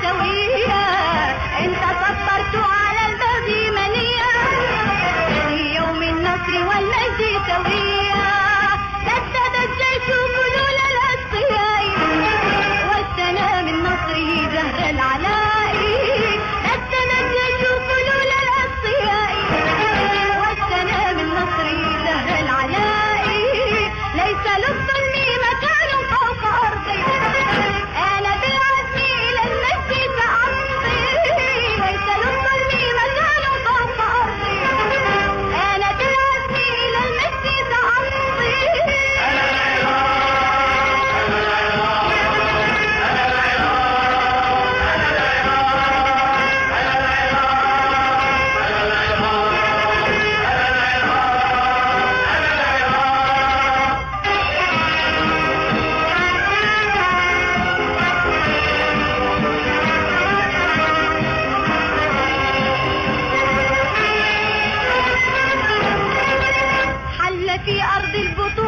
seu rio. في أرض البطولة